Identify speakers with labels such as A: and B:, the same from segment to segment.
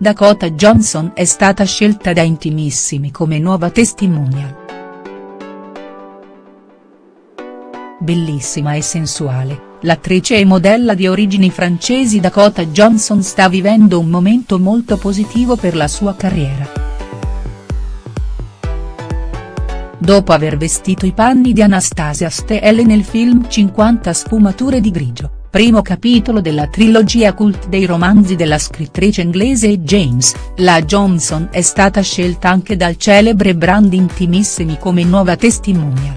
A: Dakota Johnson è stata scelta da Intimissimi come nuova testimonial. Bellissima e sensuale, l'attrice e modella di origini francesi Dakota Johnson sta vivendo un momento molto positivo per la sua carriera. Dopo aver vestito i panni di Anastasia Steele nel film 50 sfumature di grigio primo capitolo della trilogia cult dei romanzi della scrittrice inglese James, la Johnson è stata scelta anche dal celebre brand Intimissimi come nuova testimonial.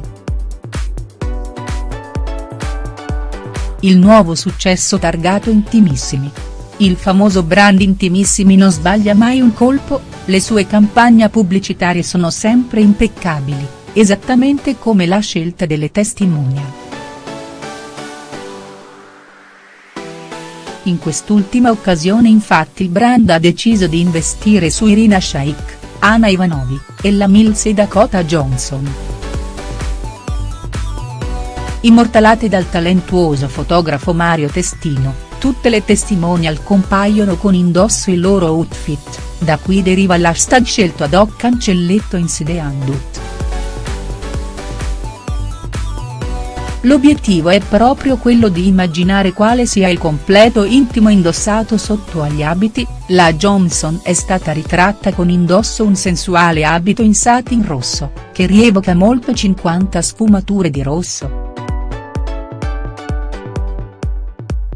A: Il nuovo successo targato Intimissimi. Il famoso brand Intimissimi non sbaglia mai un colpo, le sue campagne pubblicitarie sono sempre impeccabili, esattamente come la scelta delle testimonial. In quest'ultima occasione infatti il brand ha deciso di investire su Irina Shayk, Anna Ivanovi, Ella Mills e Dakota Johnson. Immortalate dal talentuoso fotografo Mario Testino, tutte le testimonial compaiono con indosso il loro outfit, da cui deriva l'hashtag scelto ad hoc cancelletto in sede Andut. L'obiettivo è proprio quello di immaginare quale sia il completo intimo indossato sotto agli abiti, la Johnson è stata ritratta con indosso un sensuale abito in satin rosso, che rievoca molto 50 sfumature di rosso.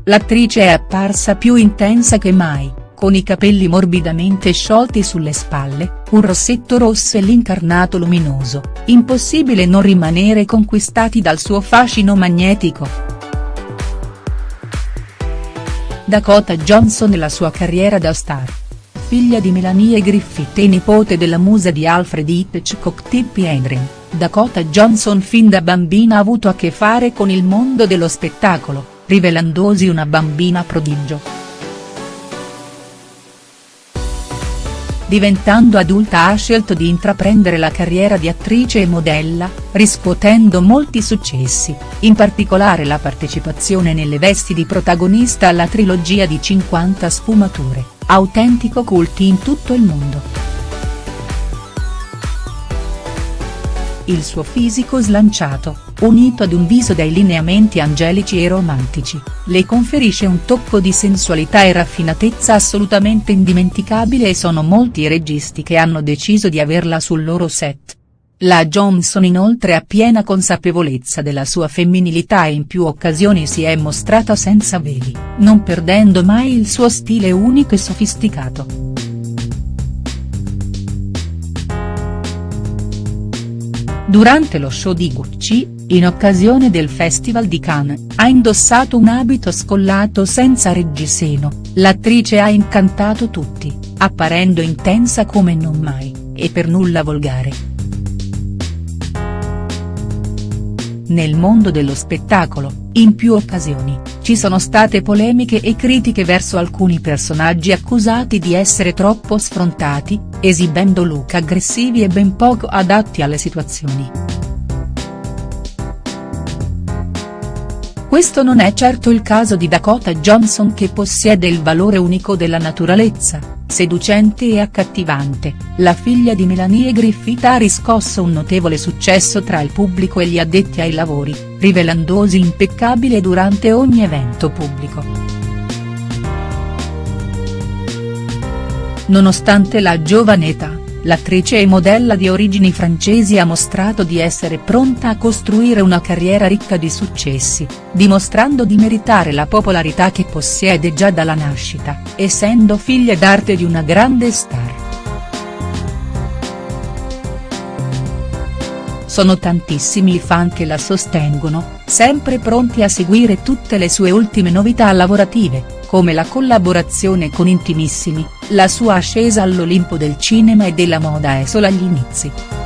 A: L'attrice è apparsa più intensa che mai con i capelli morbidamente sciolti sulle spalle, un rossetto rosso e l'incarnato luminoso, impossibile non rimanere conquistati dal suo fascino magnetico. Dakota Johnson e la sua carriera da star. Figlia di Melanie Griffith e nipote della musa di Alfred Hitchcock Tippi Hedren, Dakota Johnson fin da bambina ha avuto a che fare con il mondo dello spettacolo, rivelandosi una bambina prodigio. Diventando adulta ha scelto di intraprendere la carriera di attrice e modella, riscuotendo molti successi, in particolare la partecipazione nelle vesti di protagonista alla trilogia di 50 sfumature, autentico cult in tutto il mondo. Il suo fisico slanciato, unito ad un viso dai lineamenti angelici e romantici, le conferisce un tocco di sensualità e raffinatezza assolutamente indimenticabile e sono molti i registi che hanno deciso di averla sul loro set. La Johnson inoltre ha piena consapevolezza della sua femminilità e in più occasioni si è mostrata senza veli, non perdendo mai il suo stile unico e sofisticato. Durante lo show di Gucci, in occasione del Festival di Cannes, ha indossato un abito scollato senza reggiseno, l'attrice ha incantato tutti, apparendo intensa come non mai, e per nulla volgare. Nel mondo dello spettacolo, in più occasioni, ci sono state polemiche e critiche verso alcuni personaggi accusati di essere troppo sfrontati, esibendo look aggressivi e ben poco adatti alle situazioni. Questo non è certo il caso di Dakota Johnson che possiede il valore unico della naturalezza seducente e accattivante, la figlia di Melanie Griffith ha riscosso un notevole successo tra il pubblico e gli addetti ai lavori, rivelandosi impeccabile durante ogni evento pubblico. Nonostante la giovane età, l'attrice e modella di origini francesi ha mostrato di essere pronta a costruire una carriera ricca di successi, dimostrando di meritare la popolarità che possiede già dalla nascita, essendo figlia d'arte di una grande star. Sono tantissimi i fan che la sostengono, sempre pronti a seguire tutte le sue ultime novità lavorative, come la collaborazione con Intimissimi, la sua ascesa all'Olimpo del cinema e della moda è solo agli inizi.